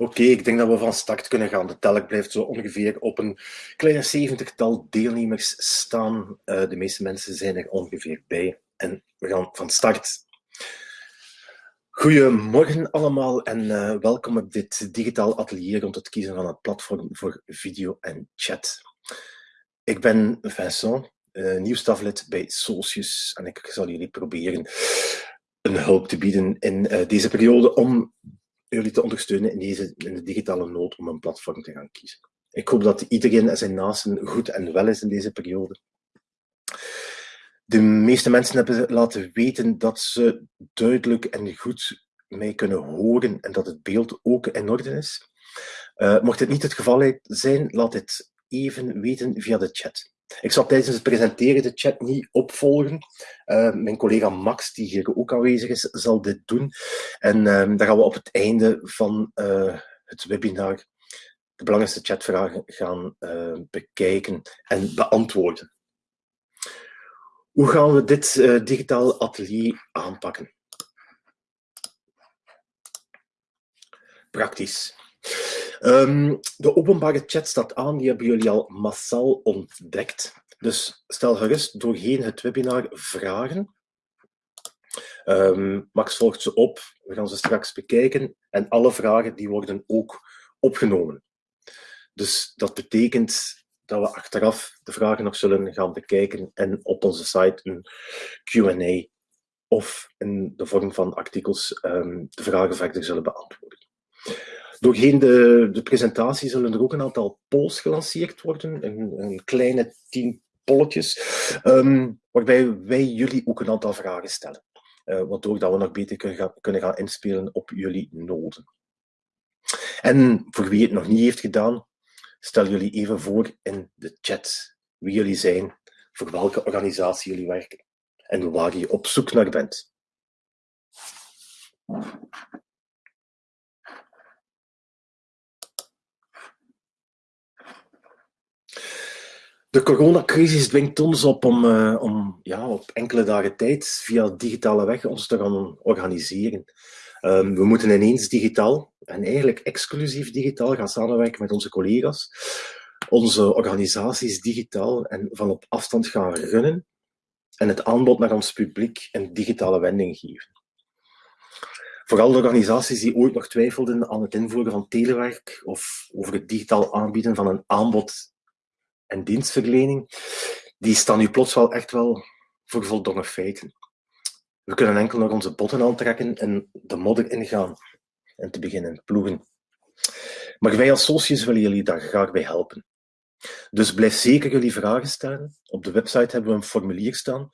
Oké, ik denk dat we van start kunnen gaan. De telk blijft zo ongeveer op een kleine zeventigtal deelnemers staan. Uh, de meeste mensen zijn er ongeveer bij. En we gaan van start. Goedemorgen allemaal en uh, welkom op dit digitaal atelier rond het kiezen van het platform voor video en chat. Ik ben Vincent, uh, nieuw staflid bij Socius en ik zal jullie proberen een hulp te bieden in deze periode om jullie te ondersteunen in, deze, in de digitale nood om een platform te gaan kiezen. Ik hoop dat iedereen en zijn naasten goed en wel is in deze periode. De meeste mensen hebben laten weten dat ze duidelijk en goed mij kunnen horen en dat het beeld ook in orde is. Uh, mocht dit niet het geval zijn, laat het even weten via de chat. Ik zal tijdens het presenteren de chat niet opvolgen. Uh, mijn collega Max, die hier ook aanwezig is, zal dit doen. En uh, dan gaan we op het einde van uh, het webinar de belangrijkste chatvragen gaan bekijken en beantwoorden. Hoe gaan we dit digitaal atelier aanpakken? Praktisch. Um, de openbare chat staat aan, die hebben jullie al massaal ontdekt. Dus stel gerust doorheen het webinar vragen. Um, Max volgt ze op, we gaan ze straks bekijken en alle vragen die worden ook opgenomen. Dus dat betekent dat we achteraf de vragen nog zullen gaan bekijken en op onze site een Q&A of in de vorm van artikels um, de vragen verder zullen beantwoorden. Doorheen de, presentatie zullen er ook een aantal polls gelanceerd worden, een, kleine tien polletjes, um, waarbij wij jullie ook een aantal vragen stellen, uh, waardoor dat we nog beter kunnen gaan, kunnen gaan inspelen op jullie noden. En voor wie het nog niet heeft gedaan, stel jullie even voor in de chat wie jullie zijn, voor welke organisatie jullie werken en waar je op zoek naar bent. De coronacrisis dwingt ons op om, uh, om ja, op enkele dagen tijd via digitale weg ons te gaan organiseren. Um, we moeten ineens digitaal, en eigenlijk exclusief digitaal, gaan samenwerken met onze collega's, onze organisaties digitaal en van op afstand gaan runnen en het aanbod naar ons publiek een digitale wending geven. Vooral de organisaties die ooit nog twijfelden aan het invoeren van telewerk of over het digitaal aanbieden van een aanbod en dienstverlening, die staan nu plots wel echt wel voor voldongen feiten. We kunnen enkel nog onze botten aantrekken en de modder ingaan en te beginnen ploegen. Maar wij als sociërs willen jullie daar graag bij helpen. Dus blijf zeker jullie vragen stellen. Op de website hebben we een formulier staan.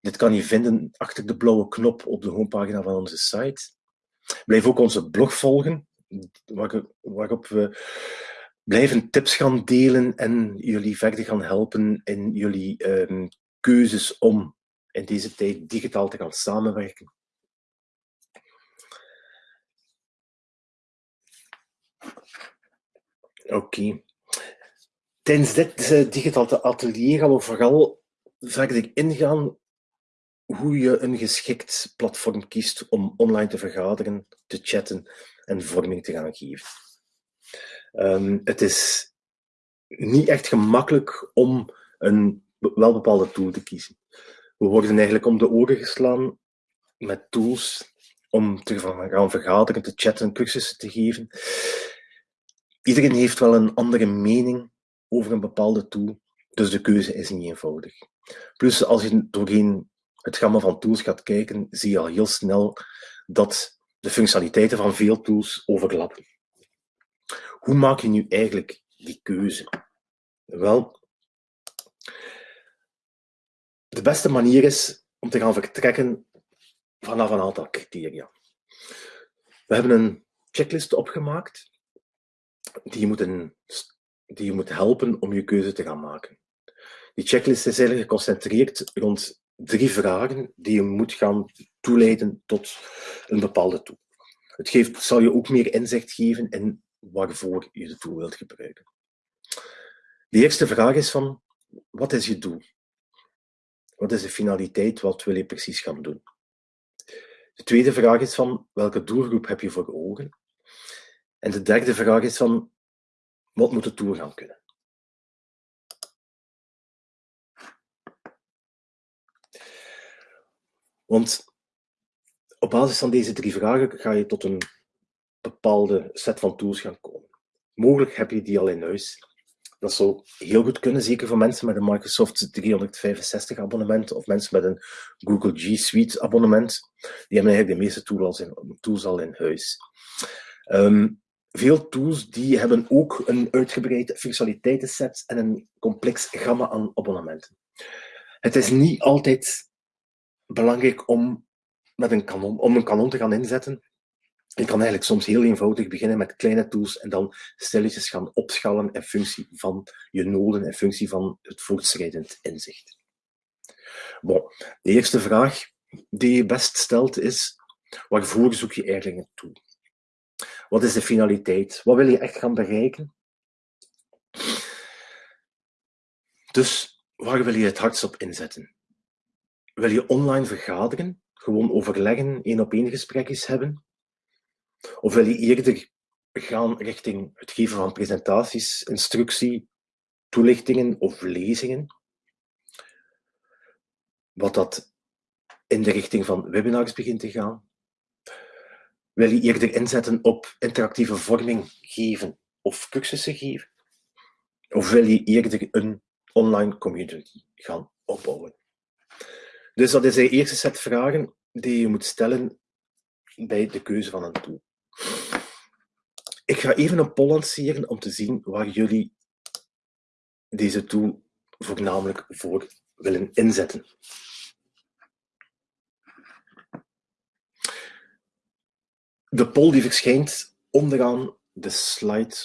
Dit kan je vinden achter de blauwe knop op de homepagina van onze site. Blijf ook onze blog volgen, waarop we blijven tips gaan delen en jullie verder gaan helpen in jullie um, keuzes om in deze tijd digitaal te gaan samenwerken. Oké. Tijdens dit uh, digitale atelier gaan we vooral verder ingaan hoe je een geschikt platform kiest om online te vergaderen, te chatten en vorming te gaan geven. Um, het is niet echt gemakkelijk om een wel bepaalde tool te kiezen. We worden eigenlijk om de oren geslaan met tools om te gaan vergaderen, te chatten, cursussen te geven. Iedereen heeft wel een andere mening over een bepaalde tool, dus de keuze is niet eenvoudig. Plus, als je doorheen het gamma van tools gaat kijken, zie je al heel snel dat de functionaliteiten van veel tools overlappen. Hoe maak je nu eigenlijk die keuze? Wel, de beste manier is om te gaan vertrekken vanaf een aantal criteria. We hebben een checklist opgemaakt die je moet, die je moet helpen om je keuze te gaan maken. Die checklist is eigenlijk geconcentreerd rond drie vragen die je moet gaan toeleiden tot een bepaalde tool. Het geeft, zal je ook meer inzicht geven in waarvoor je de tool wilt gebruiken. De eerste vraag is van, wat is je doel? Wat is de finaliteit? Wat wil je precies gaan doen? De tweede vraag is van, welke doelgroep heb je voor ogen? En de derde vraag is van, wat moet de tool gaan kunnen? Want op basis van deze drie vragen ga je tot een bepaalde set van tools gaan komen. Mogelijk heb je die al in huis. Dat zou heel goed kunnen, zeker voor mensen met een Microsoft 365 abonnement of mensen met een Google G Suite abonnement. Die hebben eigenlijk de meeste tools, tools al in huis. Ehm, veel tools die hebben ook een uitgebreide functionaliteitenset en een complex gamma aan abonnementen. Het is niet altijd belangrijk om, met een om een kanon te gaan inzetten. Je kan eigenlijk soms heel eenvoudig beginnen met kleine tools en dan stilletjes gaan opschalen in functie van je noden, in functie van het voortschrijdend inzicht. Bon, de eerste vraag die je best stelt is, waarvoor zoek je eigenlijk een tool? Wat is de finaliteit? Wat wil je echt gaan bereiken? Dus waar wil je het hardst op inzetten? Wil je online vergaderen, gewoon overleggen, één op één gesprekjes hebben? Of wil je eerder gaan richting het geven van presentaties, instructie, toelichtingen of lezingen? Wat dat in de richting van webinars begint te gaan? Wil je eerder inzetten op interactieve vorming geven of cursussen geven? Of wil je eerder een online community gaan opbouwen? Dus dat is de eerste set vragen die je moet stellen bij de keuze van een tool. Ik ga even een poll lanceren om te zien waar jullie deze tool voornamelijk voor willen inzetten. De poll die verschijnt onderaan de slide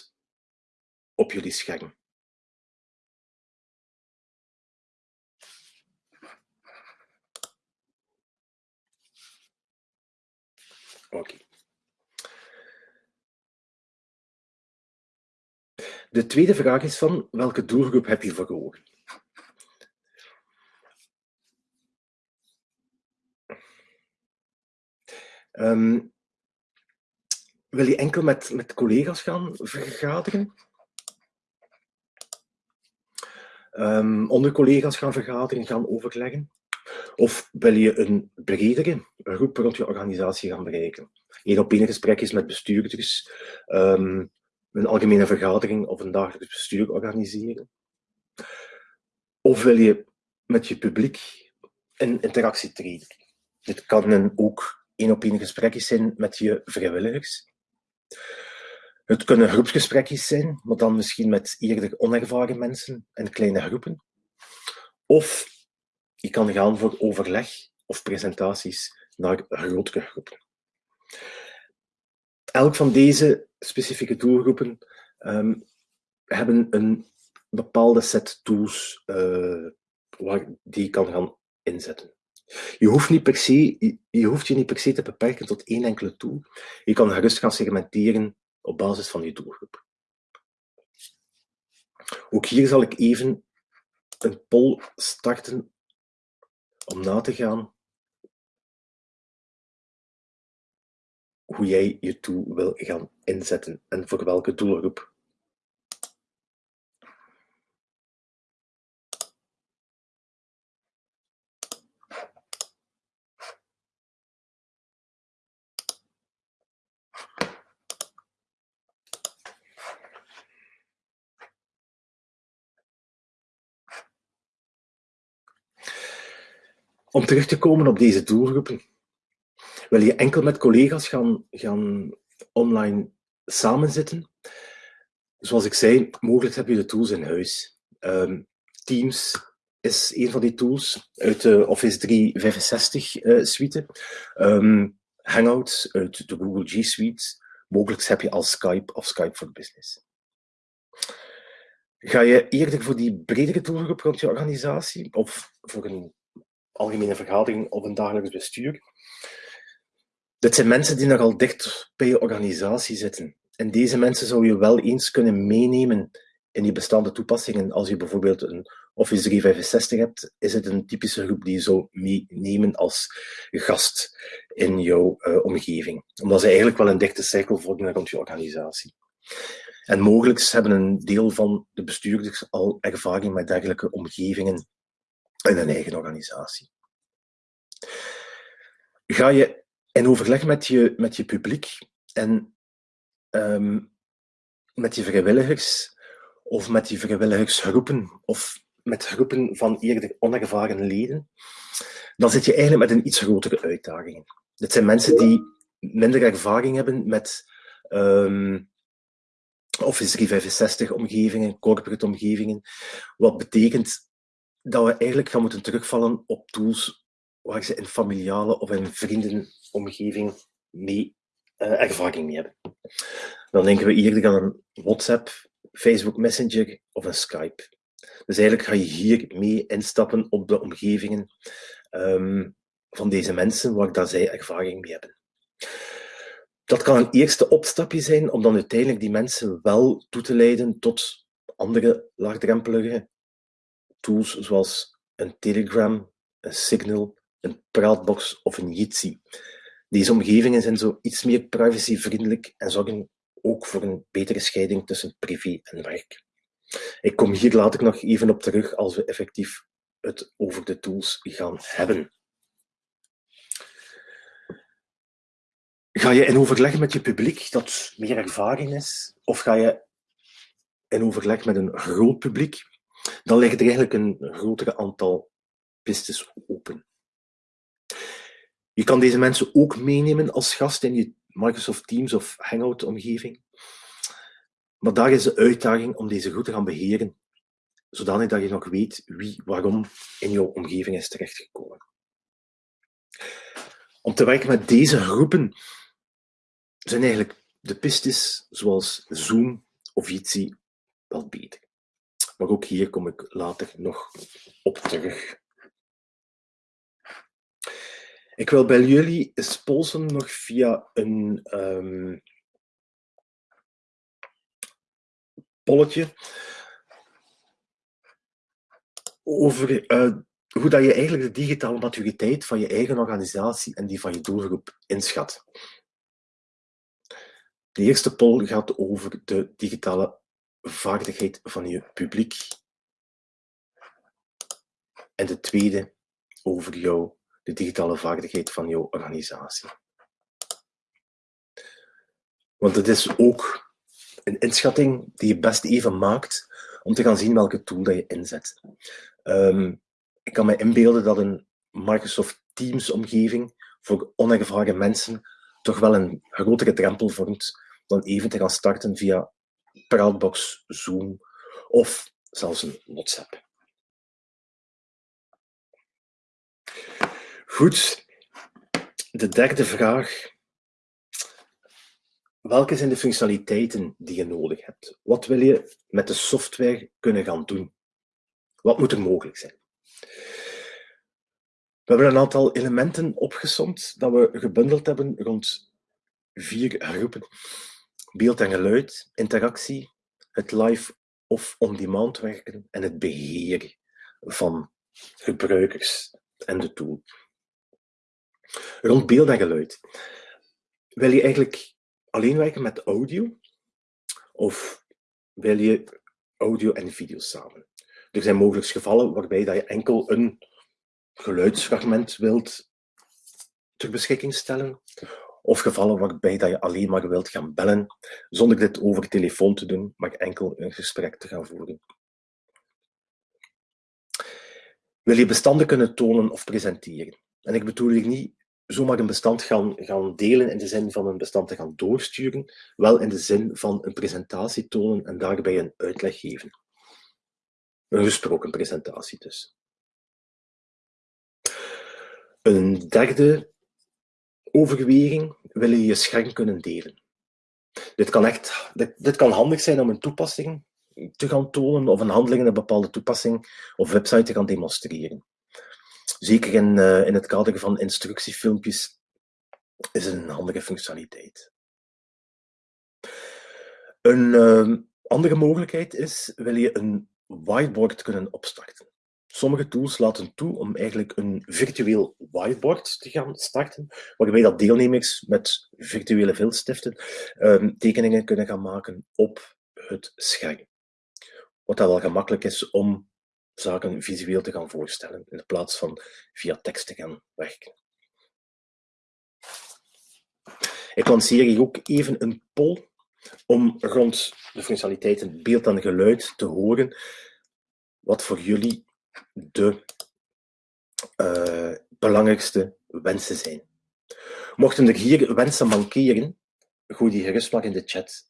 op jullie scherm. Oké. De tweede vraag is van welke doelgroep heb je voor ogen? Um, wil je enkel met, met collega's gaan vergaderen? Um, onder collega's gaan vergaderen, gaan overleggen? Of wil je een bredere groep rond je organisatie gaan bereiken? Eén op één gesprekjes met bestuurders, um, een algemene vergadering of een dagelijks bestuur organiseren? Of wil je met je publiek in interactie treden? Dit kan een ook één op één gesprekjes zijn met je vrijwilligers. Het kunnen groepsgesprekjes zijn, maar dan misschien met eerder onervaren mensen en kleine groepen. Of je kan gaan voor overleg of presentaties naar grotere groepen. Elk van deze specifieke doelgroepen um, hebben een bepaalde set tools uh, waar die kan gaan inzetten. Je hoeft, niet per se, je hoeft je niet per se te beperken tot één enkele tool. Je kan gerust gaan segmenteren op basis van je doelgroep. Ook hier zal ik even een poll starten om na te gaan hoe jij je tool wil gaan inzetten en voor welke doelgroep. Om terug te komen op deze doelgroepen, wil je enkel met collega's gaan, gaan online samenzitten? Zoals ik zei, mogelijk heb je de tools in huis. Um, Teams is een van die tools uit de Office 365 uh, suite. Um, Hangouts uit de Google G Suite. Mogelijk heb je al Skype of Skype for Business. Ga je eerder voor die bredere doelgroep rond je organisatie of voor een algemene vergadering of een dagelijks bestuur. Dit zijn mensen die nogal dicht bij je organisatie zitten. En deze mensen zou je wel eens kunnen meenemen in je bestaande toepassingen, als je bijvoorbeeld een Office 365 hebt, is het een typische groep die je zou meenemen als gast in jouw uh, omgeving. Omdat ze eigenlijk wel een dichte cirkel vormen rond je organisatie. En mogelijk hebben een deel van de bestuurders al ervaring met dergelijke omgevingen in een eigen organisatie. Ga je in overleg met je, met je publiek en um, met je vrijwilligers of met die vrijwilligersgroepen of met groepen van eerder onervaren leden, dan zit je eigenlijk met een iets grotere uitdaging. Dit zijn mensen die minder ervaring hebben met um, Office 365 omgevingen, corporate omgevingen, wat betekent dat we eigenlijk gaan moeten terugvallen op tools waar ze in familiale of in vriendenomgeving mee uh, ervaring mee hebben. Dan denken we eerder aan een WhatsApp, Facebook Messenger of een Skype. Dus eigenlijk ga je hier mee instappen op de omgevingen um, van deze mensen waar dat zij ervaring mee hebben. Dat kan een eerste opstapje zijn om dan uiteindelijk die mensen wel toe te leiden tot andere laagdrempelige tools zoals een Telegram, een Signal, een Praatbox of een Jitsi. Deze omgevingen zijn zo iets meer privacyvriendelijk en zorgen ook voor een betere scheiding tussen privé en werk. Ik kom hier later nog even op terug als we effectief het over de tools gaan hebben. Ga je in overleg met je publiek dat meer ervaring is, of ga je in overleg met een groot publiek, dan ligt er eigenlijk een grotere aantal pistes open. Je kan deze mensen ook meenemen als gast in je Microsoft Teams of Hangout omgeving. Maar daar is de uitdaging om deze goed te gaan beheren, zodanig dat je nog weet wie waarom in jouw omgeving is terechtgekomen. Om te werken met deze groepen zijn eigenlijk de pistes zoals Zoom of Jitsi wel beter. Maar ook hier kom ik later nog op terug. Ik wil bij jullie spolsen nog via een um, polletje over uh, hoe dat je eigenlijk de digitale maturiteit van je eigen organisatie en die van je doelgroep inschat. De eerste poll gaat over de digitale vaardigheid van je publiek. En de tweede over jou, de digitale vaardigheid van jouw organisatie. Want het is ook een inschatting die je best even maakt om te gaan zien welke tool dat je inzet. Um, ik kan me inbeelden dat een Microsoft Teams omgeving voor onervaren mensen toch wel een grotere drempel vormt dan even te gaan starten via Praatbox, Zoom of zelfs een WhatsApp. Goed, de derde vraag. Welke zijn de functionaliteiten die je nodig hebt? Wat wil je met de software kunnen gaan doen? Wat moet er mogelijk zijn? We hebben een aantal elementen opgesomd dat we gebundeld hebben rond vier groepen. Beeld en geluid, interactie, het live of on-demand werken en het beheer van gebruikers en de tool. Rond beeld en geluid. Wil je eigenlijk alleen werken met audio? Of wil je audio en video samen? Er zijn mogelijk gevallen waarbij dat je enkel een geluidsfragment wilt ter beschikking stellen. Of gevallen waarbij dat je alleen maar wilt gaan bellen, zonder dit over telefoon te doen, maar enkel een gesprek te gaan voeren. Wil je bestanden kunnen tonen of presenteren? En ik bedoel hier niet zomaar een bestand gaan, gaan delen in de zin van een bestand te gaan doorsturen, wel in de zin van een presentatie tonen en daarbij een uitleg geven. Een gesproken presentatie dus. Een derde overweging wil je je scherm kunnen delen. Dit kan, echt, dit, dit kan handig zijn om een toepassing te gaan tonen of een handeling in een bepaalde toepassing of website te gaan demonstreren. Zeker in, uh, in het kader van instructiefilmpjes is het een handige functionaliteit. Een uh, Andere mogelijkheid is, wil je een whiteboard kunnen opstarten. Sommige tools laten toe om eigenlijk een virtueel whiteboard te gaan starten, waarbij dat deelnemers met virtuele viltstiften um, tekeningen kunnen gaan maken op het scherm. Wat dat wel gemakkelijk is om zaken visueel te gaan voorstellen, in plaats van via tekst te gaan werken. Ik lanceer hier ook even een poll om rond de functionaliteiten beeld en geluid te horen wat voor jullie de uh, belangrijkste wensen zijn. Mochten er hier wensen mankeren, gooi die gerust maar in de chat.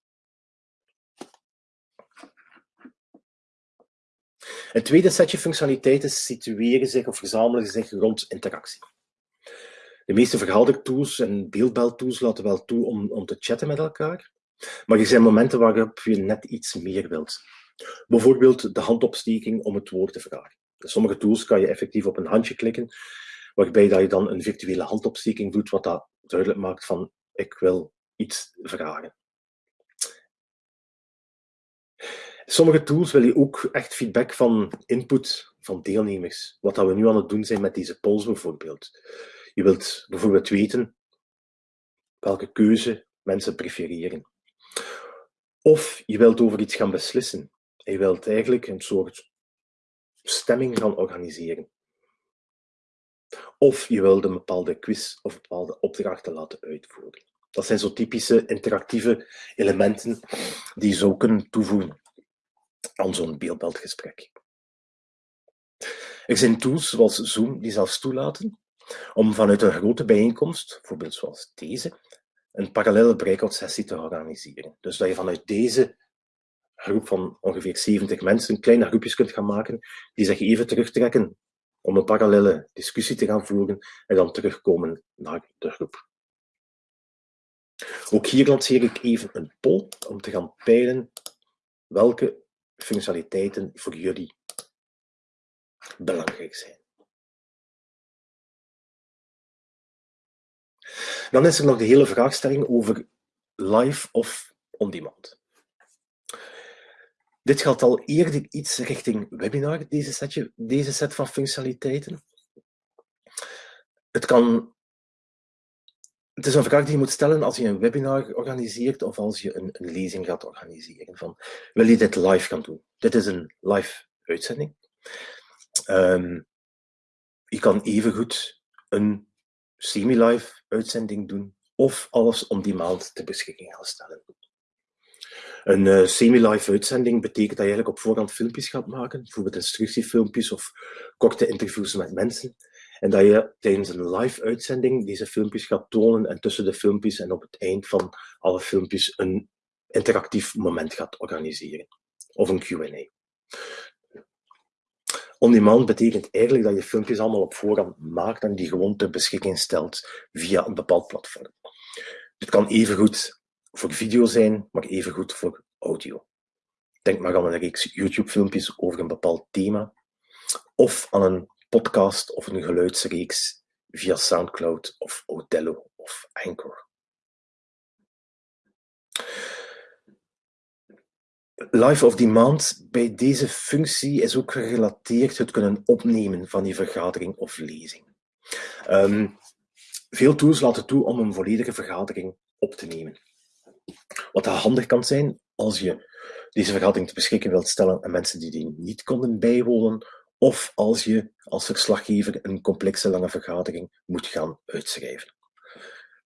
Het tweede setje functionaliteiten situeren zich of verzamelen zich rond interactie. De meeste vergadertools en beeldbeltools laten wel toe om, om te chatten met elkaar, maar er zijn momenten waarop je net iets meer wilt. Bijvoorbeeld de handopsteking om het woord te vragen. Sommige tools kan je effectief op een handje klikken, waarbij dat je dan een virtuele handopsteking doet, wat dat duidelijk maakt van ik wil iets vragen. Sommige tools wil je ook echt feedback van input van deelnemers. Wat dat we nu aan het doen zijn met deze polls bijvoorbeeld. Je wilt bijvoorbeeld weten welke keuze mensen prefereren. Of je wilt over iets gaan beslissen. Je wilt eigenlijk een soort stemming gaan organiseren. Of je wilt een bepaalde quiz of bepaalde opdrachten laten uitvoeren. Dat zijn zo typische interactieve elementen die je zou kunnen toevoegen aan zo'n beeldbeeldgesprek. Er zijn tools zoals Zoom die zelfs toelaten om vanuit een grote bijeenkomst, bijvoorbeeld zoals deze, een parallele breakout sessie te organiseren. Dus dat je vanuit deze groep van ongeveer 70 mensen kleine groepjes kunt gaan maken die zich even terugtrekken om een parallele discussie te gaan voeren en dan terugkomen naar de groep. Ook hier lanceer ik even een poll om te gaan peilen welke functionaliteiten voor jullie belangrijk zijn. Dan is er nog de hele vraagstelling over live of on-demand. Dit gaat al eerder iets richting webinar, deze, setje, deze set van functionaliteiten. Het, kan, het is een vraag die je moet stellen als je een webinar organiseert of als je een, een lezing gaat organiseren. Van, wil je dit live gaan doen? Dit is een live uitzending. Um, je kan evengoed een semi-live uitzending doen of alles om die maand ter beschikking gaan stellen. Een uh, semi-live uitzending betekent dat je eigenlijk op voorhand filmpjes gaat maken, bijvoorbeeld instructiefilmpjes of korte interviews met mensen. En dat je tijdens een live uitzending deze filmpjes gaat tonen en tussen de filmpjes en op het eind van alle filmpjes een interactief moment gaat organiseren. Of een Q&A. On-demand betekent eigenlijk dat je filmpjes allemaal op voorhand maakt en die gewoon ter beschikking stelt via een bepaald platform. Dit kan evengoed voor video zijn, maar evengoed voor audio. Denk maar aan een reeks YouTube-filmpjes over een bepaald thema, of aan een podcast of een geluidsreeks via SoundCloud of Otello of Anchor. Live of Demand bij deze functie is ook gerelateerd het kunnen opnemen van die vergadering of lezing. Um, veel tools laten toe om een volledige vergadering op te nemen. Wat handig kan zijn als je deze vergadering te beschikken wilt stellen aan mensen die die niet konden bijwonen, of als je als verslaggever een complexe lange vergadering moet gaan uitschrijven.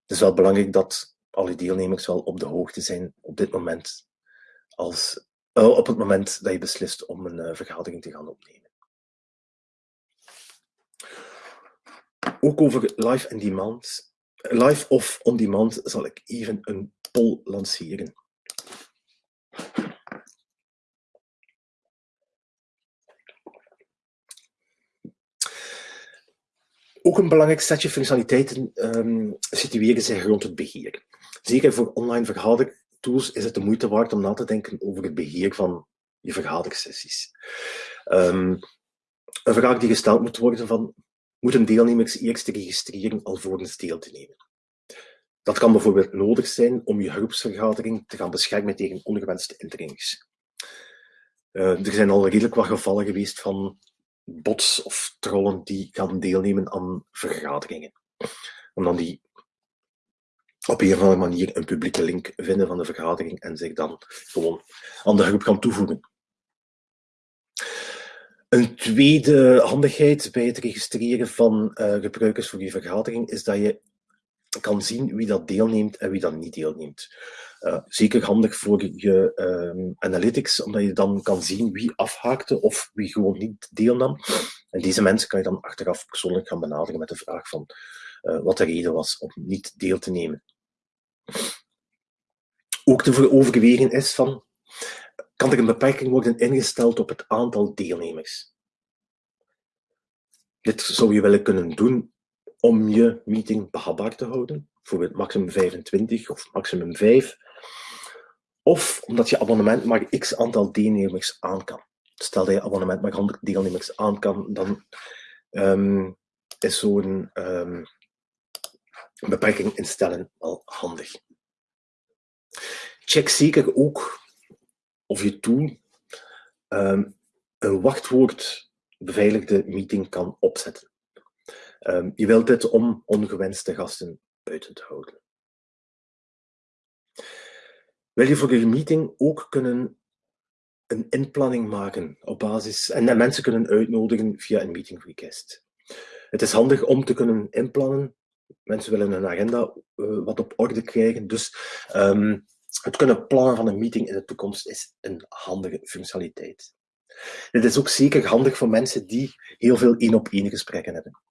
Het is wel belangrijk dat alle deelnemers wel op de hoogte zijn op dit moment als, uh, op het moment dat je beslist om een uh, vergadering te gaan opnemen. Ook over live en demand, live of on demand zal ik even een poll lanceren. Ook een belangrijk setje functionaliteiten um, situeren zich rond het beheer. Zeker voor online vergadertools is het de moeite waard om na te denken over het beheer van je vergadersessies. Um, een vraag die gesteld moet worden van, moeten deelnemers eerst registreren alvorens deel te nemen? Dat kan bijvoorbeeld nodig zijn om je groepsvergadering te gaan beschermen tegen ongewenste indringers. er zijn al redelijk wat gevallen geweest van bots of trollen die gaan deelnemen aan vergaderingen. Om dan die op een of andere manier een publieke link vinden van de vergadering en zich dan gewoon aan de groep gaan toevoegen. Een tweede handigheid bij het registreren van uh, gebruikers voor die vergadering is dat je kan zien wie dat deelneemt en wie dat niet deelneemt. Uh, zeker handig voor je uh, analytics, omdat je dan kan zien wie afhaakte of wie gewoon niet deelnam. En deze mensen kan je dan achteraf persoonlijk gaan benaderen met de vraag van uh, wat de reden was om niet deel te nemen. Ook te overwegen is van, kan er een beperking worden ingesteld op het aantal deelnemers? Dit zou je willen kunnen doen om je meeting behapbaar te houden, bijvoorbeeld maximum 25 of maximum 5, of omdat je abonnement maar x aantal deelnemers aan kan. Stel dat je abonnement maar 100 deelnemers aan kan, dan um, is zo'n um, beperking instellen wel handig. Check zeker ook of je tool um, een wachtwoord beveiligde meeting kan opzetten. Je wilt dit om ongewenste gasten buiten te houden. Wil je voor je meeting ook kunnen een inplanning maken op basis en mensen kunnen uitnodigen via een meeting request. Het is handig om te kunnen inplannen. Mensen willen een agenda uh, wat op orde krijgen, dus um, het kunnen plannen van een meeting in de toekomst is een handige functionaliteit. Dit is ook zeker handig voor mensen die heel veel één-op-één gesprekken hebben.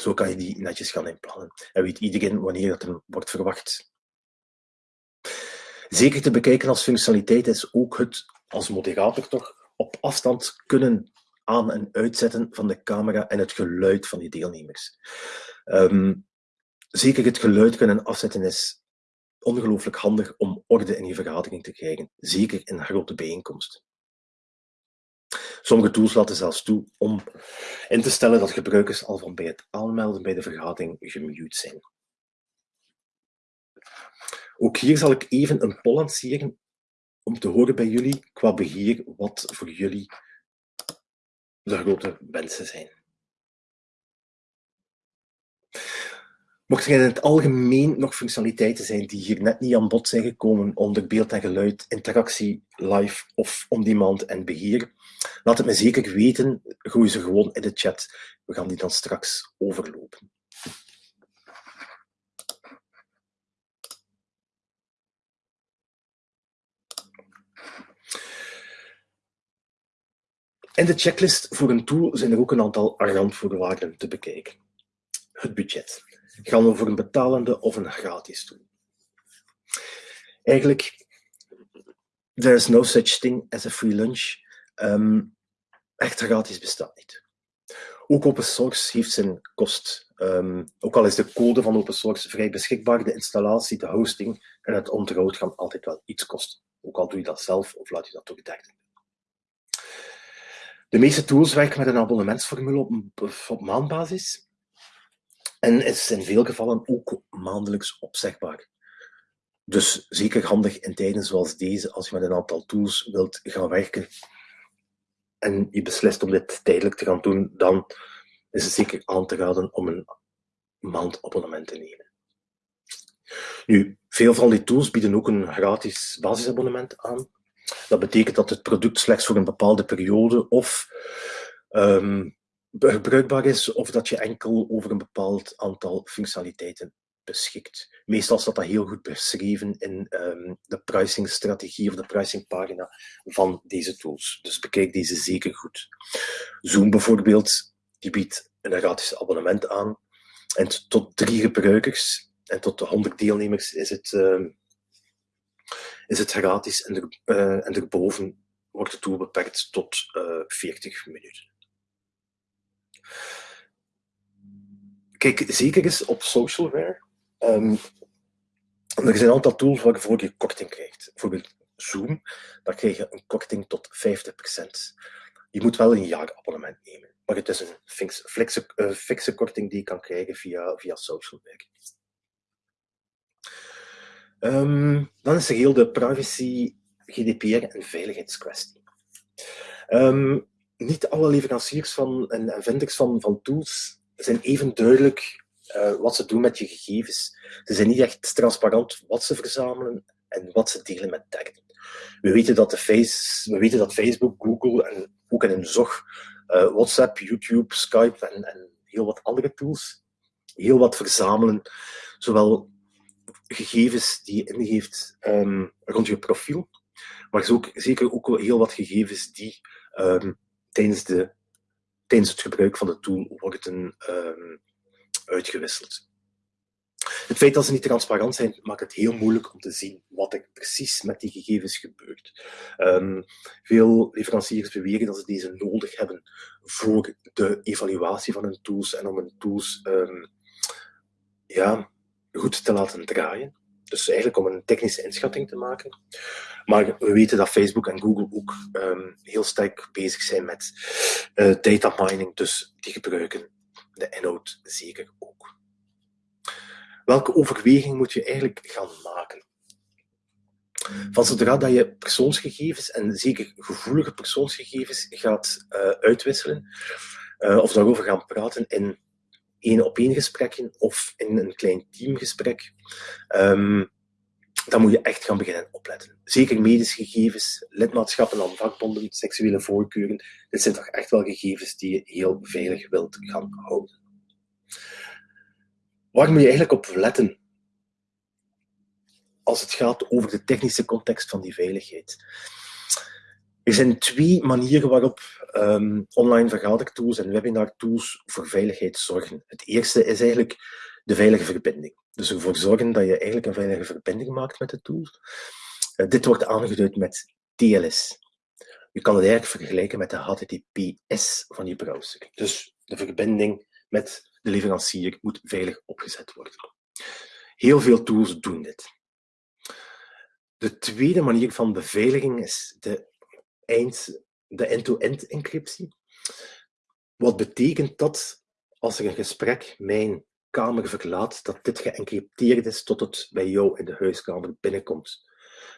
Zo kan je die netjes gaan inplannen en weet iedereen wanneer dat er wordt verwacht. Zeker te bekijken als functionaliteit is ook het als moderator toch op afstand kunnen aan- en uitzetten van de camera en het geluid van die deelnemers. Um, zeker het geluid kunnen afzetten is ongelooflijk handig om orde in je vergadering te krijgen, zeker in grote bijeenkomst. Sommige tools laten zelfs toe om in te stellen dat gebruikers al van bij het aanmelden bij de vergadering gemute zijn. Ook hier zal ik even een poll lanceren om te horen bij jullie qua beheer wat voor jullie de grote wensen zijn. Mocht er in het algemeen nog functionaliteiten zijn die hier net niet aan bod zijn gekomen onder beeld en geluid, interactie, live of on-demand en beheer, laat het me zeker weten. Gooi ze gewoon in de chat. We gaan die dan straks overlopen. In de checklist voor een tool zijn er ook een aantal randvoorwaarden te bekijken. Het budget. Gaan we voor een betalende of een gratis tool? Eigenlijk, there is no such thing as a free lunch. Um, echt gratis bestaat niet. Ook open source heeft zijn kost. Um, ook al is de code van open source vrij beschikbaar, de installatie, de hosting en het onderhoud gaan altijd wel iets kosten. Ook al doe je dat zelf of laat je dat door derden. De meeste tools werken met een abonnementsformule op, op maandbasis en is in veel gevallen ook maandelijks opzegbaar. Dus zeker handig in tijden zoals deze, als je met een aantal tools wilt gaan werken en je beslist om dit tijdelijk te gaan doen, dan is het zeker aan te raden om een maandabonnement te nemen. Nu, veel van die tools bieden ook een gratis basisabonnement aan. Dat betekent dat het product slechts voor een bepaalde periode of um, bruikbaar is, of dat je enkel over een bepaald aantal functionaliteiten beschikt. Meestal staat dat heel goed beschreven in um, de pricingstrategie of de pricingpagina van deze tools. Dus bekijk deze zeker goed. Zoom bijvoorbeeld, die biedt een gratis abonnement aan. En tot drie gebruikers en tot 100 deelnemers is het, uh, is het gratis. En, er, uh, en erboven wordt de tool beperkt tot uh, eh, 40 minuten. Kijk, zeker is op socialware. Um, er zijn een aantal tools waarvoor je korting krijgt. Bijvoorbeeld Zoom, daar krijg je een korting tot 50%. Je moet wel een jaarabonnement nemen, maar het is een fixe, uh, fixe korting die je kan krijgen via, via socialware. Um, dan is er heel de privacy, GDPR en veiligheidskwestie. Ehm, niet alle leveranciers van, en, en van, van tools zijn even duidelijk uh, wat ze doen met je gegevens. Ze zijn niet echt transparant wat ze verzamelen en wat ze delen met derden. We weten dat, de face, we weten dat Facebook, Google en ook in een zog uh, WhatsApp, YouTube, Skype en, en heel wat andere tools heel wat verzamelen. Zowel gegevens die je ingeeft um, rond je profiel, maar ook, zeker ook heel wat gegevens die um, tijdens, de, tijdens het gebruik van de tool worden um, uitgewisseld. Het feit dat ze niet transparant zijn, maakt het heel moeilijk om te zien wat er precies met die gegevens gebeurt. Veel leveranciers beweren dat ze deze nodig hebben voor de evaluatie van hun tools en om hun tools um, ja, goed te laten draaien. Dus eigenlijk om een technische inschatting te maken. Maar we weten dat Facebook en Google ook um, heel sterk bezig zijn met uh, data mining, dus die gebruiken de inhoud zeker ook. Welke overweging moet je eigenlijk gaan maken? Van zodra dat je persoonsgegevens, en zeker gevoelige persoonsgegevens, gaat uh, uitwisselen, uh, of daarover gaan praten in één op één gesprekken of in een klein teamgesprek, um, dan moet je echt gaan beginnen opletten. Zeker medische gegevens, lidmaatschappen aan vakbonden, seksuele voorkeuren. Dit zijn toch echt wel gegevens die je heel veilig wilt gaan houden. Waar moet je eigenlijk op letten als het gaat over de technische context van die veiligheid? Er zijn twee manieren waarop um, online vergadertools en webinar-tools voor veiligheid zorgen. Het eerste is eigenlijk de veilige verbinding. Dus ervoor zorgen dat je eigenlijk een veilige verbinding maakt met de tool. Uh, dit wordt aangeduid met TLS. Je kan het eigenlijk vergelijken met de HTTPS van je browser. Dus de verbinding met de leverancier moet veilig opgezet worden. Heel veel tools doen dit. De tweede manier van beveiliging is de eind, de end-to-end encryptie. Wat betekent dat als er een gesprek mijn kamer verlaat, dat dit geëncrypteerd is tot het bij jou in de huiskamer binnenkomt.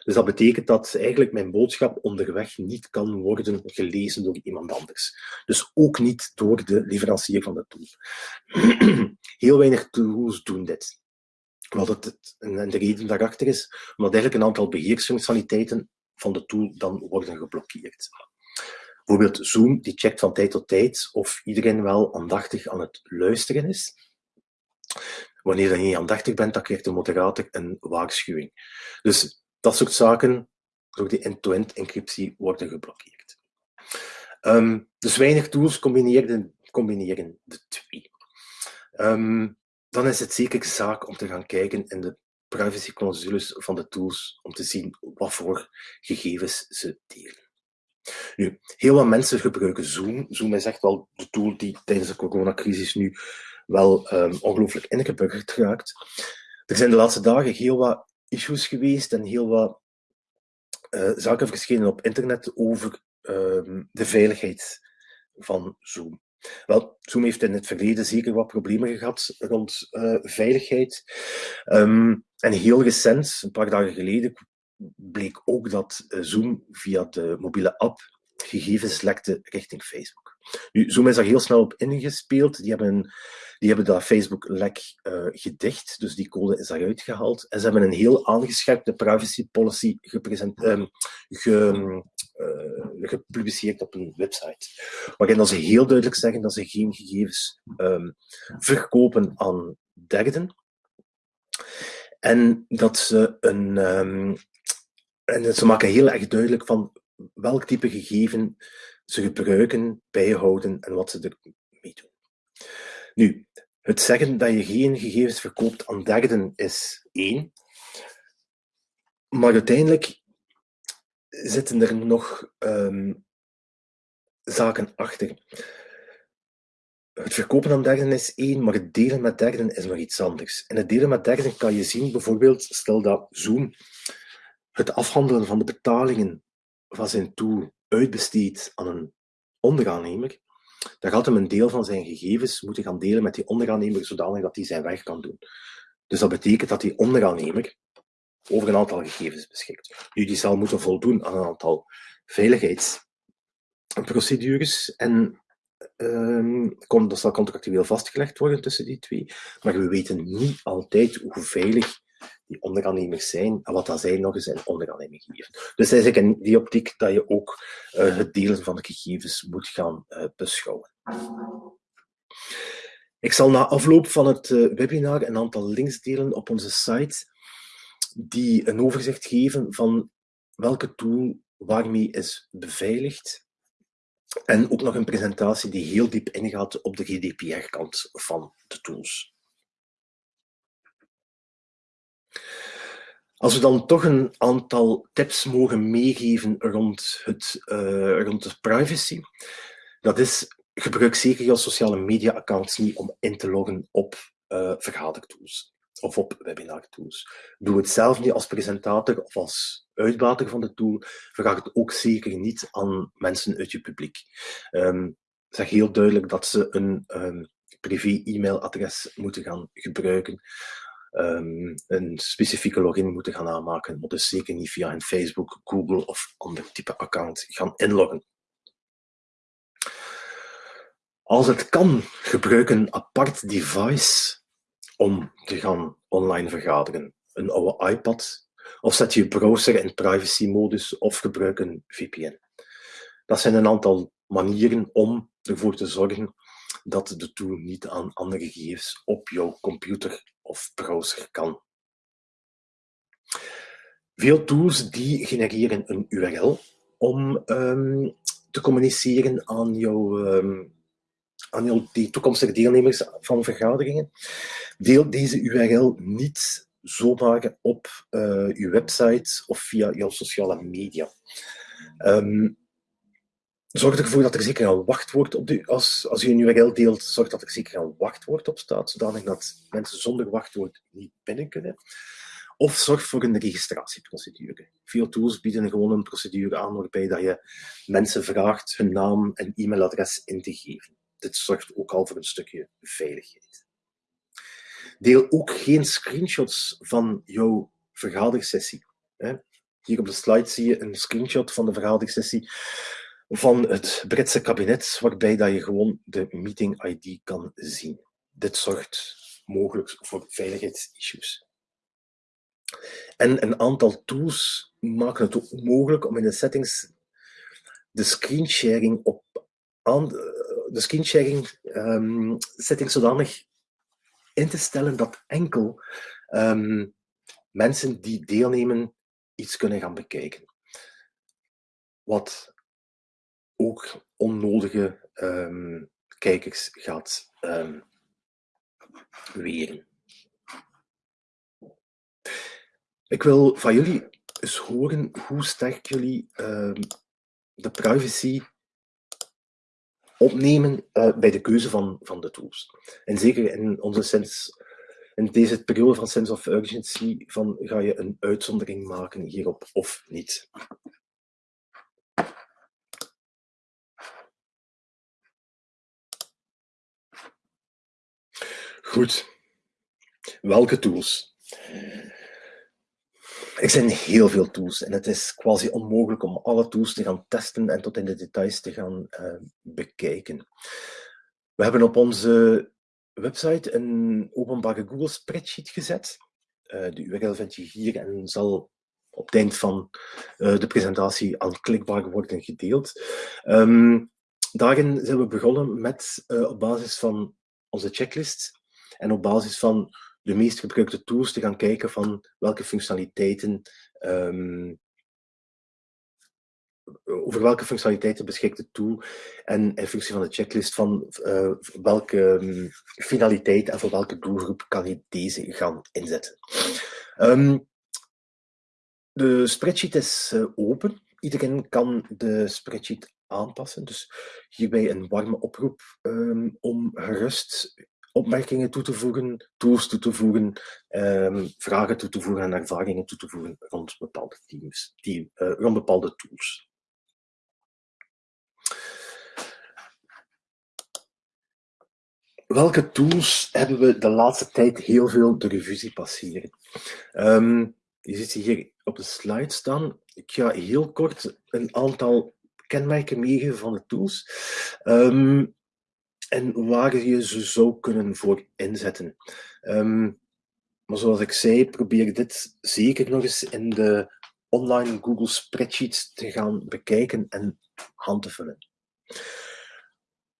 Dus dat betekent dat eigenlijk mijn boodschap onderweg niet kan worden gelezen door iemand anders. Dus ook niet door de leverancier van de tool. Heel weinig tools doen dit. Wat het, en de reden daarachter is, omdat eigenlijk een aantal beheersfunctionaliteiten van de tool dan worden geblokkeerd. Bijvoorbeeld Zoom, die checkt van tijd tot tijd of iedereen wel aandachtig aan het luisteren is. Wanneer je niet aandachtig bent, dan krijgt de moderator een waarschuwing. Dus dat soort zaken, door die end-to-end encryptie, worden geblokkeerd. Um, dus weinig tools combineren, combineren de twee. Um, dan is het zeker zaak om te gaan kijken in de privacyclausules van de tools om te zien wat voor gegevens ze delen. Nu, heel wat mensen gebruiken Zoom. Zoom is echt wel de tool die tijdens de coronacrisis nu wel um, ongelooflijk ingeburgerd raakt. Er zijn de laatste dagen heel wat issues geweest en heel wat uh, zaken verschenen op internet over um, de veiligheid van Zoom. Zoom heeft in het verleden zeker wat problemen gehad rond uh, veiligheid. Um, en heel recent, een paar dagen geleden, bleek ook dat uh, Zoom via de mobiele app gegevens lekte richting Facebook. Nu, Zoom is daar heel snel op ingespeeld. Die hebben, die hebben dat Facebook-lek uh, gedicht, dus die code is daaruit gehaald. En ze hebben een heel aangescherpte privacy policy um, ge, uh, gepubliceerd op een website. Waarin dat ze heel duidelijk zeggen dat ze geen gegevens um, verkopen aan derden. En dat ze een. Um, en ze maken heel erg duidelijk van welk type gegeven ze gebruiken, bijhouden en wat ze ermee doen. Nu, het zeggen dat je geen gegevens verkoopt aan derden is één. Maar uiteindelijk zitten er nog um, zaken achter. Het verkopen aan derden is één, maar het delen met derden is nog iets anders. En het delen met derden kan je zien, bijvoorbeeld, stel dat Zoom het afhandelen van de betalingen van zijn tool uitbesteedt aan een onderaannemer, dan gaat hem een deel van zijn gegevens moeten gaan delen met die onderaannemer, zodanig dat hij zijn werk kan doen. Dus dat betekent dat die onderaannemer over een aantal gegevens beschikt. Nu, die zal moeten voldoen aan een aantal veiligheidseisen procedures en um, dat zal contractueel vastgelegd worden tussen die twee, maar we weten niet altijd hoe veilig die onderaannemers zijn en wat dat zij nog eens in onderaanneming geven. Dus eigenlijk in die optiek dat je ook uh, het delen van de gegevens moet gaan uh, beschouwen. Ik zal na afloop van het uh, webinar een aantal links delen op onze site die een overzicht geven van welke tool waarmee is beveiligd en ook nog een presentatie die heel diep ingaat op de GDPR-kant van de tools. Als we dan toch een aantal tips mogen meegeven rond, het, uh, rond de privacy, dat is gebruik zeker je sociale media accounts niet om in te loggen op uh, vergadertools of op webinar-tools. Doe het zelf niet als presentator of als uitbater van de tool. Vraag het ook zeker niet aan mensen uit je publiek. Um, zeg heel duidelijk dat ze een um, privé-e-mailadres moeten gaan gebruiken. Um, een specifieke login moeten gaan aanmaken, maar dus zeker niet via een Facebook, Google of ander type account gaan inloggen. Als het kan, gebruik een apart device om te gaan online vergaderen. Een oude iPad, of zet je browser in privacy-modus, of gebruik een VPN. Dat zijn een aantal manieren om ervoor te zorgen dat de tool niet aan andere gegevens op jouw computer of browser kan. Veel tools die genereren een URL om um, te communiceren aan jouw um, aan die toekomstige deelnemers van vergaderingen. Deel deze URL niet zomaar op uh, uw website of via jouw sociale media. Um, zorg ervoor dat er zeker een wachtwoord op de, als, als u een URL deelt, zorg dat er zeker een wachtwoord op staat, zodanig dat mensen zonder wachtwoord niet binnen kunnen. Of zorg voor een registratieprocedure. Veel tools bieden gewoon een procedure aan waarbij dat je mensen vraagt hun naam en e-mailadres in te geven dit zorgt ook al voor een stukje veiligheid. Deel ook geen screenshots van jouw vergadersessie. Hier op de slide zie je een screenshot van de vergadersessie van het Britse kabinet, waarbij dat je gewoon de meeting ID kan zien. Dit zorgt mogelijk voor veiligheidsissues. En een aantal tools maken het ook mogelijk om in de settings de screensharing op aan, de screensharing um, setting zodanig in te stellen dat enkel um, mensen die deelnemen iets kunnen gaan bekijken. Wat ook onnodige um, kijkers gaat weren. Ik wil van jullie eens horen hoe sterk jullie de privacy opnemen uh, bij de keuze van, van de tools. En zeker in onze sense, in deze periode van sense of urgency, van ga je een uitzondering maken hierop of niet. Goed. Welke tools? Er zijn heel veel tools en het is quasi onmogelijk om alle tools te gaan testen en tot in de details te gaan uh, bekijken. We hebben op onze website een openbare Google spreadsheet gezet. Uh, de URL vind je hier en zal op het eind van uh, de presentatie aanklikbaar worden gedeeld. Um, daarin zijn we begonnen met op basis van onze checklist en op basis van de meest gebruikte tools te gaan kijken van welke functionaliteiten um, over welke functionaliteiten beschikt de tool en in functie van de checklist van uh, welke um, finaliteit en voor welke doelgroep kan je deze gaan inzetten. Um, de spreadsheet is uh, open. Iedereen kan de spreadsheet aanpassen. Dus hierbij een warme oproep om gerust opmerkingen toe te voegen, tools toe te voegen, um, vragen toe te voegen en ervaringen toe te voegen rond bepaalde teams, team, uh, rond bepaalde tools. Welke tools hebben we de laatste tijd heel veel de revue passeren? Um, je ziet hier op de slide staan. Ik ga heel kort een aantal kenmerken meegeven van de tools. Um, en waar je ze zou kunnen voor inzetten. Um, maar zoals ik zei, probeer dit zeker nog eens in de online Google Spreadsheets te gaan bekijken en hand te vullen.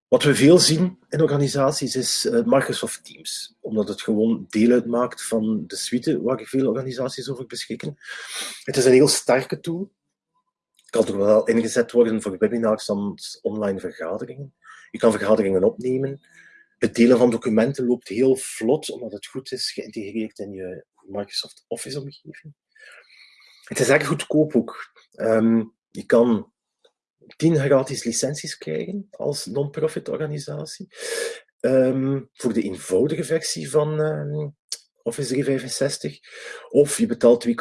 Wat we veel zien in organisaties is uh, Microsoft Teams, omdat het gewoon deel uitmaakt van de suite waar veel organisaties over beschikken. Het is een heel sterke tool. Kan toch wel ingezet worden voor webinars en online vergaderingen. Je kan vergaderingen opnemen. Het delen van documenten loopt heel vlot, omdat het goed is geïntegreerd in je Microsoft Office-omgeving. Het is erg goedkoop ook. Um, je kan 10 gratis licenties krijgen als non-profit organisatie. Um, voor de eenvoudige versie van um, Office 365. Of je betaalt 2,5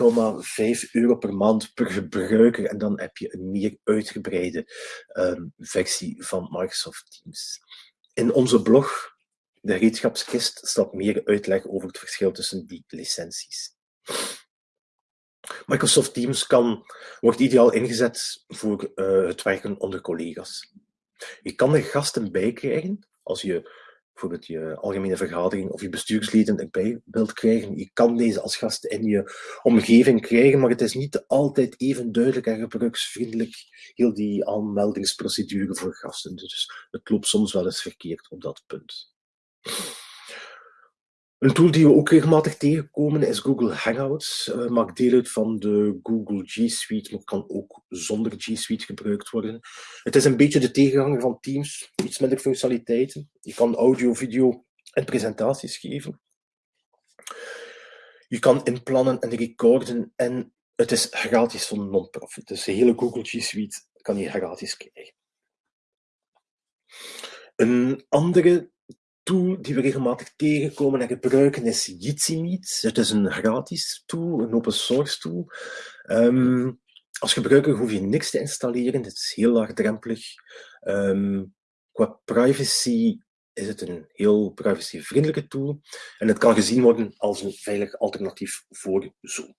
euro per maand per gebruiker en dan heb je een meer uitgebreide um, versie van Microsoft Teams. In onze blog, de gereedschapskist, staat meer uitleg over het verschil tussen die licenties. Microsoft Teams kan, wordt ideaal ingezet voor uh, het werken onder collega's. Je kan er gasten bij krijgen als je bijvoorbeeld je algemene vergadering of je bestuursleden erbij wilt krijgen. Je kan deze als gasten in je omgeving krijgen, maar het is niet altijd even duidelijk en gebruiksvriendelijk, heel die aanmeldingsprocedure voor gasten. Dus het loopt soms wel eens verkeerd op dat punt. Een tool die we ook regelmatig tegenkomen is Google Hangouts. Uh, maakt deel uit van de Google G Suite, maar kan ook zonder G Suite gebruikt worden. Het is een beetje de tegenhanger van Teams, iets minder functionaliteiten. Je kan audio, video en presentaties geven. Je kan inplannen en recorden en het is gratis van non-profit. Dus de hele Google G Suite kan je gratis krijgen. Een andere tool die we regelmatig tegenkomen en gebruiken is Jitsi Meet. Het is een gratis tool, een open source tool. Um, als gebruiker hoef je niks te installeren, het is heel laagdrempelig. Um, qua privacy is het een heel privacyvriendelijke tool en het kan gezien worden als een veilig alternatief voor Zoom.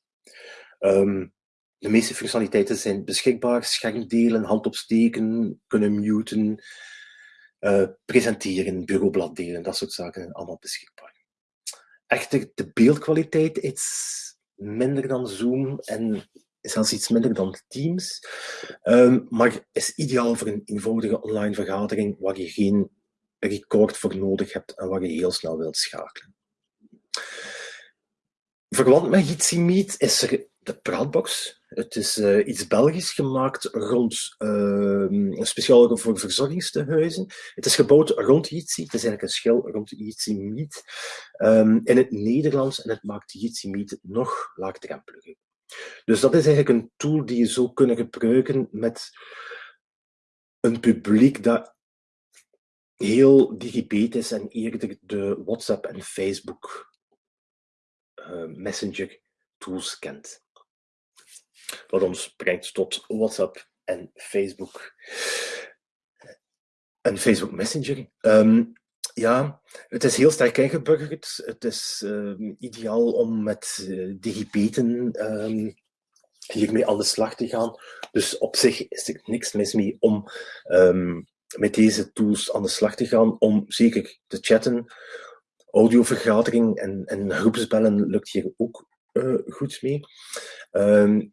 Um, de meeste functionaliteiten zijn beschikbaar, schermdelen, hand opsteken, kunnen muten, uh, presenteren, bureaublad delen, dat soort zaken allemaal beschikbaar. Echter, de beeldkwaliteit is minder dan Zoom en zelfs iets minder dan Teams, um, maar is ideaal voor een eenvoudige online vergadering waar je geen record voor nodig hebt en waar je heel snel wilt schakelen. Verwant met Jitsi Meet is er de Praatbox. Het is uh, iets Belgisch gemaakt rond, uh, speciaal voor verzorgingstehuizen. Het is gebouwd rond Jitsi. Het is eigenlijk een schil rond Jitsi Meet um, in het Nederlands en het maakt Jitsi Meet nog laagdrempeliger. Dus dat is eigenlijk een tool die je zou kunnen gebruiken met een publiek dat heel digibet is en eerder de WhatsApp en Facebook uh, Messenger tools kent. Wat ons brengt tot WhatsApp en Facebook. En Facebook Messenger. Um, ja, het is heel sterk ingeburgerd. Het is uh, ideaal om met uh, digibeten um, hiermee aan de slag te gaan. Dus op zich is er niks mis mee om met deze tools aan de slag te gaan, om zeker te chatten. Audiovergadering en, en groepsbellen lukt hier ook uh, goed mee. Um,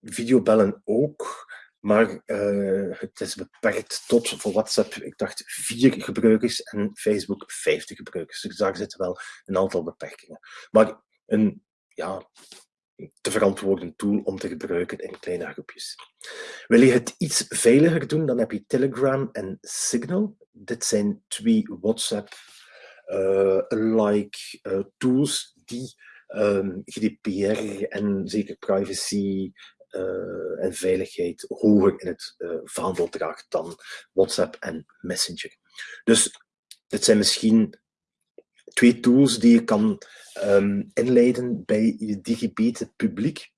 videobellen ook, maar uh, het is beperkt tot voor WhatsApp, ik dacht vier gebruikers en Facebook 50 gebruikers. Dus daar zitten wel een aantal beperkingen. Maar een ja, te verantwoorden tool om te gebruiken in kleine groepjes. Wil je het iets veiliger doen, dan heb je Telegram en Signal. Dit zijn twee WhatsApp-like uh, uh, tools die um, GDPR en zeker privacy uh, en veiligheid hoger in het uh, vaandel draagt dan WhatsApp en Messenger. Dus dit zijn misschien twee tools die je kan um, inleiden bij je digibete publiek.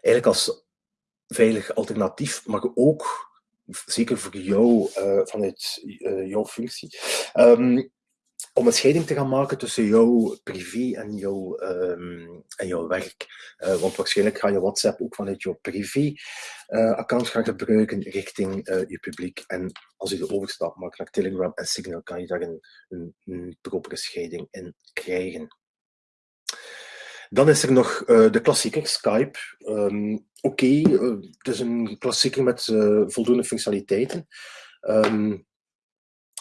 Eigenlijk als veilig alternatief, maar ook zeker voor jou uh, vanuit jouw functie. Um, om een scheiding te gaan maken tussen jouw privé en jouw, ehm, en jouw werk. Uh, want waarschijnlijk ga je WhatsApp ook vanuit jouw privé-account gaan gebruiken richting je publiek. En als je de overstap maakt naar Telegram en Signal, kan je daar een, een, propere scheiding in krijgen. Dan is er nog de klassieker, Skype. Um, Oké, het is een klassieker met voldoende functionaliteiten. Um,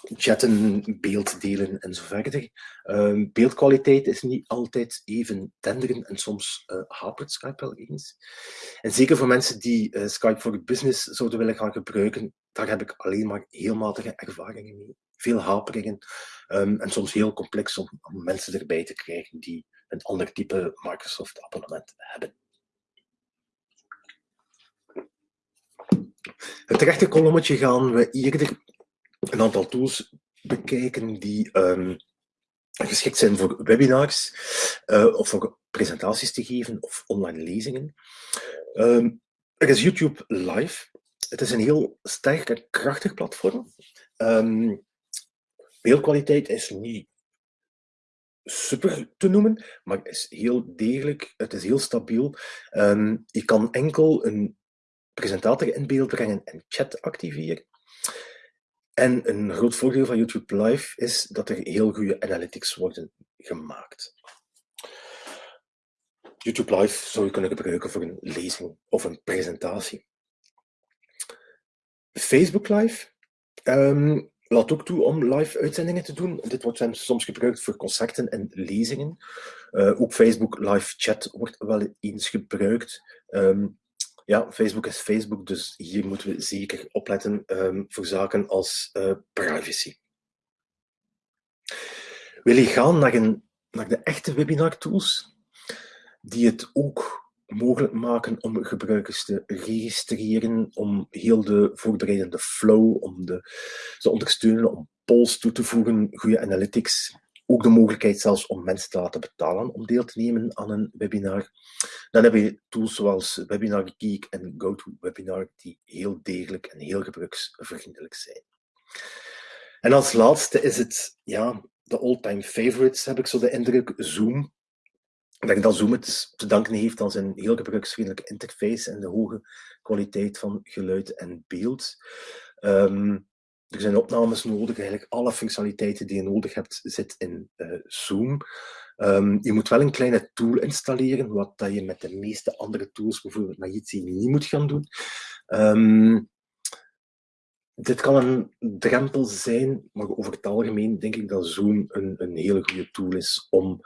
chatten, beeld delen en zo verder. Um, beeldkwaliteit is niet altijd even tenderend en soms hapert Skype wel eens. En zeker voor mensen die Skype voor business zouden willen gaan gebruiken, daar heb ik alleen maar heel matige ervaringen mee. Veel haperingen en soms heel complex om, mensen erbij te krijgen die een ander type Microsoft abonnement hebben. Het rechte kolommetje gaan we eerder een aantal tools bekijken die um, geschikt zijn voor webinars uh, of voor presentaties te geven of online lezingen. Um, er is YouTube Live. Het is een heel sterk en krachtig platform. Um, beeldkwaliteit is niet super te noemen, maar is heel degelijk, het is heel stabiel. Je kan enkel een presentator in beeld brengen en chat activeren. En een groot voordeel van YouTube Live is dat er heel goede analytics worden gemaakt. YouTube Live zou je kunnen gebruiken voor een lezing of een presentatie. Facebook Live. Um, laat ook toe om live uitzendingen te doen. Dit wordt soms gebruikt voor concerten en lezingen. Uh, ook Facebook live chat wordt wel eens gebruikt. Um, ja, Facebook is Facebook, dus hier moeten we zeker opletten um, voor zaken als uh, privacy. Wil je gaan naar, een, naar de echte webinar tools, die het ook mogelijk maken om gebruikers te registreren, om heel de voorbereidende flow, om de, ze ondersteunen, om polls toe te voegen, goede analytics, ook de mogelijkheid zelfs om mensen te laten betalen om deel te nemen aan een webinar. Dan heb je tools zoals Webinar Geek en GoToWebinar die heel degelijk en heel gebruiksvriendelijk zijn. En als laatste is het ja, de all-time favorites, heb ik zo de indruk, Zoom. Ik denk dat Zoom het te danken heeft aan zijn heel gebruiksvriendelijke interface en de hoge kwaliteit van geluid en beeld. Um, er zijn opnames nodig, eigenlijk alle functionaliteiten die je nodig hebt zit in uh, Zoom. Um, je moet wel een kleine tool installeren, wat dat je met de meeste andere tools, bijvoorbeeld met Jitsi, niet moet gaan doen. Um, dit kan een drempel zijn, maar over het algemeen denk ik dat Zoom een, een hele goede tool is om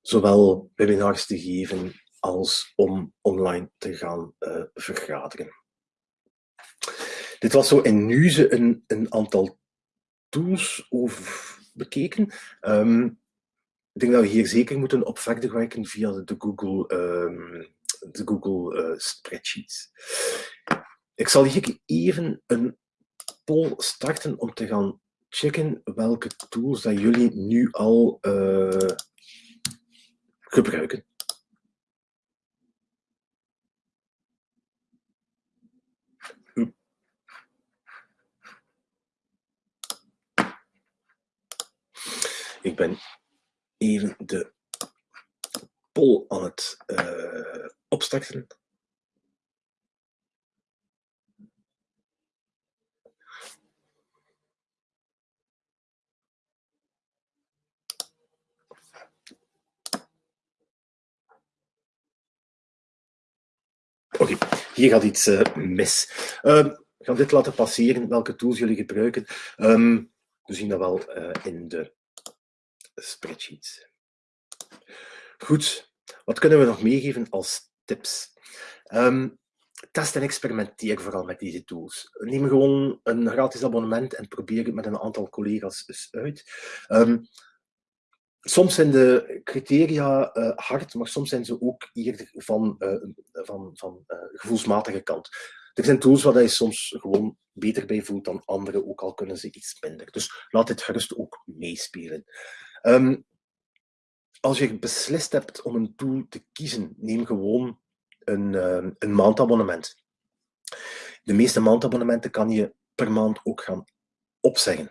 zowel webinars te geven als om online te gaan uh, vergaderen. Dit was zo in Nuze een, een aantal tools over bekeken. Um, ik denk dat we hier zeker moeten op verder werken via de Google, um, de Google uh, Spreadsheets. Ik zal hier even een poll starten om te gaan checken welke tools dat jullie nu al uh, gebruiken. Ik ben even de poll aan het uh, opstarten. Oké, hier gaat iets uh, mis. Uh, we gaan dit laten passeren, welke tools jullie gebruiken. Um, we zien dat wel uh, in de spreadsheets. Goed, wat kunnen we nog meegeven als tips? Um, test en experimenteer vooral met deze tools. Neem gewoon een gratis abonnement en probeer het met een aantal collega's eens uit. Um, soms zijn de criteria uh, hard, maar soms zijn ze ook eerder van, uh, van, van uh, gevoelsmatige kant. Er zijn tools waar je soms gewoon beter bij voelt dan andere, ook al kunnen ze iets minder. Dus laat dit gerust ook meespelen. Um, als je beslist hebt om een tool te kiezen, neem gewoon een, uh, een maandabonnement. De meeste maandabonnementen kan je per maand ook gaan opzeggen.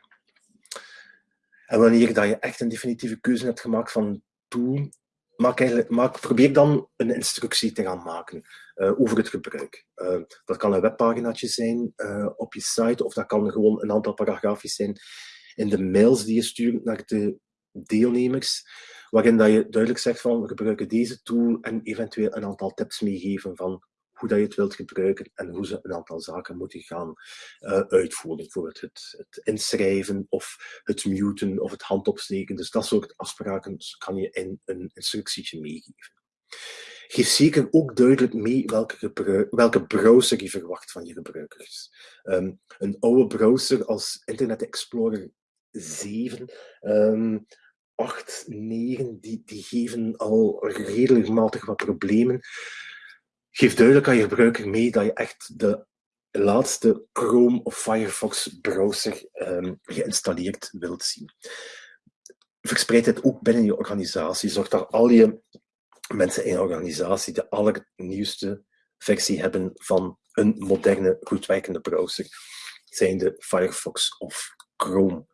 En wanneer dat je echt een definitieve keuze hebt gemaakt van tool, maak eigenlijk, maak, probeer dan een instructie te gaan maken uh, over het gebruik. Uh, dat kan een webpaginaatje zijn uh, op je site, of dat kan gewoon een aantal paragraafjes zijn in de mails die je stuurt naar de deelnemers, waarin dat je duidelijk zegt van we gebruiken deze tool en eventueel een aantal tips meegeven van hoe dat je het wilt gebruiken en hoe ze een aantal zaken moeten gaan uh, uitvoeren. Bijvoorbeeld het, het, inschrijven of het muten of het handopsteken. Dus dat soort afspraken kan je in een instructietje meegeven. Geef zeker ook duidelijk mee welke, welke browser je verwacht van je gebruikers. Um, een oude browser als Internet Explorer 7 um, 8, 9, die, die geven al redelijk matig wat problemen. Geef duidelijk aan je gebruiker mee dat je echt de laatste Chrome of Firefox browser um, geïnstalleerd wilt zien. Verspreid het ook binnen je organisatie. Zorg dat al je mensen in je organisatie de allernieuwste versie hebben van een moderne, goed werkende browser, zijnde Firefox of Chrome.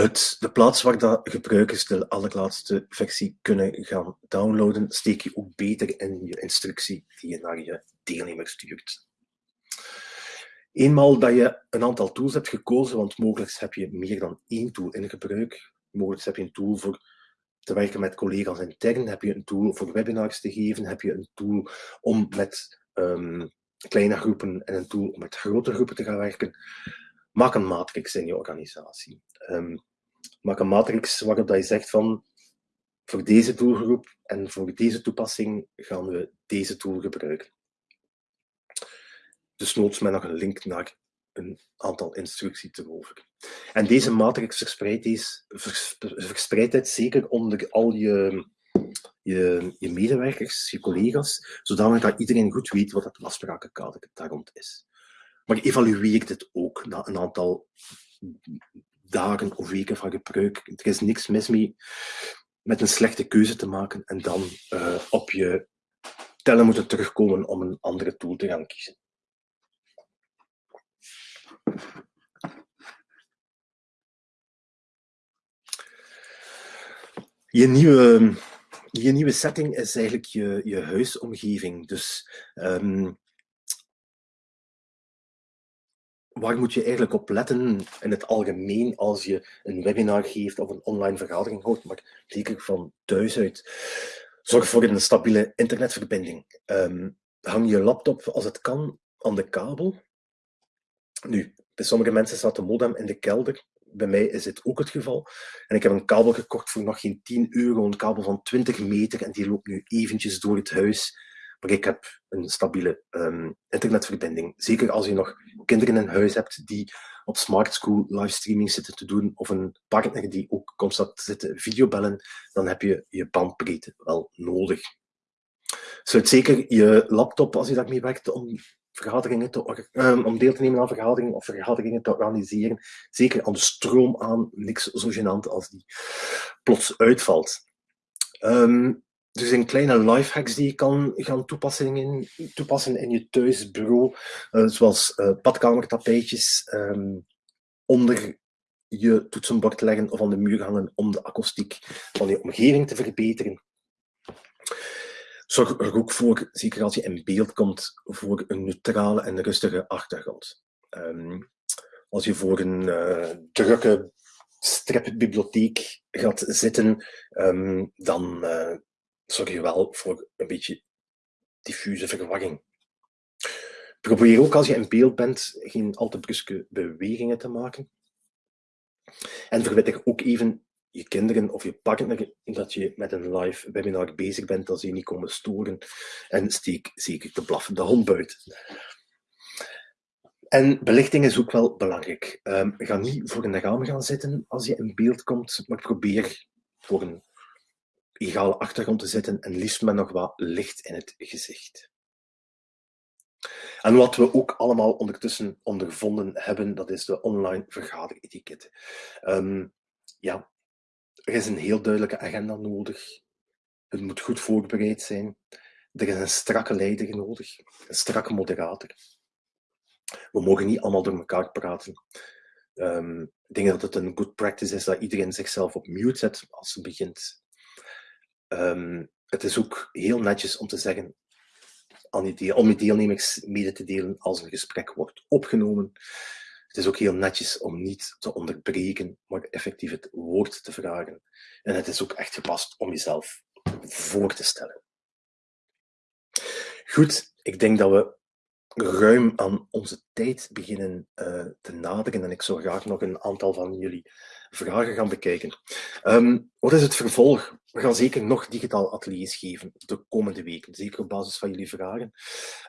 Het, de plaats waar dat gebruikers de allerlaatste versie kunnen gaan downloaden, steek je ook beter in je instructie die je naar je deelnemer stuurt. Eenmaal dat je een aantal tools hebt gekozen, want mogelijk heb je meer dan één tool in gebruik, mogelijk heb je een tool voor te werken met collega's intern, heb je een tool voor webinars te geven, heb je een tool om met um, kleine groepen en een tool om met grote groepen te gaan werken. Maak een matrix in je organisatie. Um, maak een matrix waarop je zegt van voor deze doelgroep en voor deze toepassing gaan we deze tool gebruiken. Dus noods met nog een link naar een aantal instructies erover. En deze matrix verspreidt, is, verspreidt het zeker onder al je, je, je medewerkers, je collega's, zodanig dat iedereen goed weet wat het afsprakenkader daar rond is. Maar evalueer dit ook na een aantal dagen of weken van gebruik. Er is niks mis mee met een slechte keuze te maken en dan uh, op je tellen moeten terugkomen om een andere tool te gaan kiezen. Je nieuwe, je nieuwe setting is eigenlijk je, je huisomgeving. Dus um, waar moet je eigenlijk op letten in het algemeen als je een webinar geeft of een online vergadering houdt, maar zeker van thuis uit. Zorg voor een stabiele internetverbinding. Um, hang je laptop als het kan aan de kabel. Nu, bij sommige mensen staat de modem in de kelder. Bij mij is dit ook het geval. En ik heb een kabel gekocht voor nog geen 10 euro, een kabel van 20 meter en die loopt nu eventjes door het huis maar ik heb een stabiele um, internetverbinding. Zeker als je nog kinderen in huis hebt die op smart school livestreaming zitten te doen, of een partner die ook constant zit te videobellen, dan heb je je bandbreedte wel nodig. Sluit zeker je laptop, als je daarmee werkt, om, vergaderingen te, um, om deel te nemen aan vergaderingen of vergaderingen te organiseren. Zeker aan de stroom aan, niks zo gênant als die plots uitvalt. Um, er zijn kleine lifehacks die je kan gaan toepassen in, toepassen in je thuisbureau, uh, zoals uh, badkamertapijtjes um, onder je toetsenbord leggen of aan de muur hangen om de akoestiek van je omgeving te verbeteren. Zorg er ook voor, zeker als je in beeld komt, voor een neutrale en rustige achtergrond. Um, als je voor een uh, drukke stripbibliotheek gaat zitten, um, dan zorg je wel voor een beetje diffuse verwarring. Probeer ook als je in beeld bent geen al te bruske bewegingen te maken. En verwittig ook even je kinderen of je partner dat je met een live webinar bezig bent, dat ze niet komen storen. En steek zeker de blaffende hond buiten. En belichting is ook wel belangrijk. Um, ga niet voor een raam gaan zitten als je in beeld komt, maar probeer voor een egale achtergrond te zetten en liefst met nog wat licht in het gezicht. En wat we ook allemaal ondertussen ondervonden hebben, dat is de online vergaderetiket. Um, ja, er is een heel duidelijke agenda nodig. Het moet goed voorbereid zijn. Er is een strakke leider nodig, een strakke moderator. We mogen niet allemaal door elkaar praten. Um, ik denk dat het een good practice is dat iedereen zichzelf op mute zet als ze begint. Um, het is ook heel netjes om te zeggen, om je deelnemers mede te delen als een gesprek wordt opgenomen. Het is ook heel netjes om niet te onderbreken, maar effectief het woord te vragen. En het is ook echt gepast om jezelf voor te stellen. Goed, ik denk dat we ruim aan onze tijd beginnen uh, te naderen en ik zou graag nog een aantal van jullie vragen gaan bekijken. Um, wat is het vervolg? We gaan zeker nog digitaal ateliers geven de komende weken, zeker op basis van jullie vragen.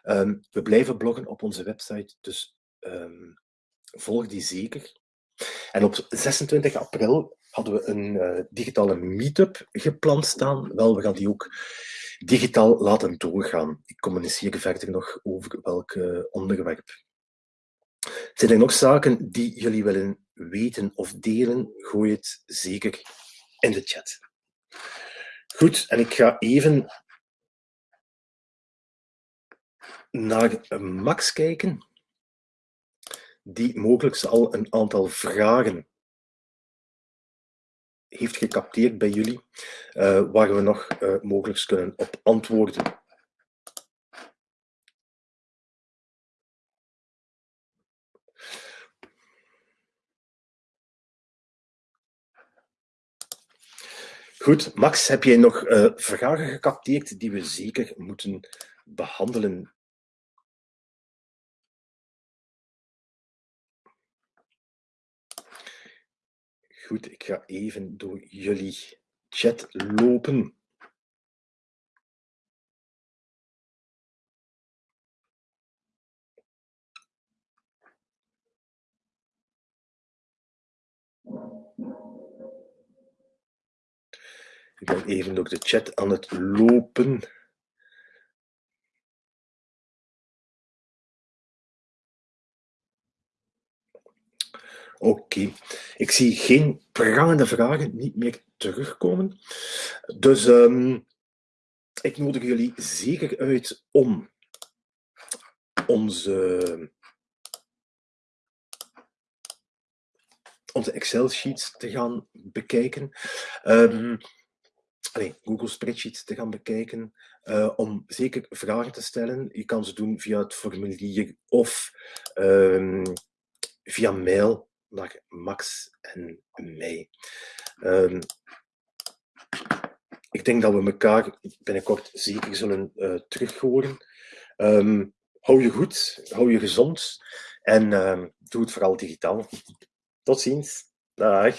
Um, we blijven bloggen op onze website, dus um, volg die zeker. En op 26 april hadden we een uh, digitale meetup gepland staan. Wel, we gaan die ook digitaal laten doorgaan. Ik communiceer verder nog over welk onderwerp. Zijn er nog zaken die jullie willen weten of delen? Gooi het zeker in de chat. Goed, en ik ga even naar Max kijken, die mogelijk al een aantal vragen heeft gecapteerd bij jullie, uh, waar we nog uh, mogelijk kunnen op antwoorden. Goed, Max, heb jij nog uh, vragen gecapteerd die we zeker moeten behandelen? Goed, ik ga even door jullie chat lopen. Ik ben even door de chat aan het lopen. Oké, ik zie geen prangende vragen niet meer terugkomen. Dus um, ik nodig jullie zeker uit om onze, onze Excel-sheets te gaan bekijken. Allez, Google Spreadsheets te gaan bekijken, uh, om zeker vragen te stellen. Je kan ze doen via het formulier of um, via mail naar Max en mij. Um, ik denk dat we elkaar binnenkort zeker zullen uh, terug horen. Um, hou je goed, hou je gezond en doe het vooral digitaal. Tot ziens. Dag.